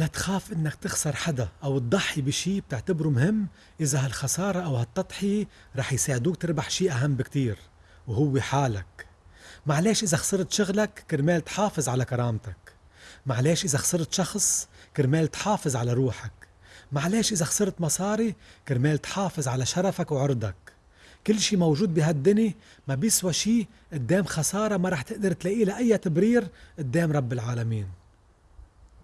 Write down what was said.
لا تخاف إنك تخسر حدا أو تضحي بشي بتعتبره مهم. إذا هالخسارة أو هالتضحية رح يساعدوك تربح شي أهم بكتير وهو حالك. معلش إذا خسرت شغلك كرمال تحافظ على كرامتك. معلش إذا خسرت شخص كرمال تحافظ على روحك. معلش إذا خسرت مصاري كرمال تحافظ على شرفك وعرضك. كل شي موجود بهالدنيا ما بيسوى شي قدام خسارة ما رح تقدر تلاقي لها أي تبرير قدام رب العالمين.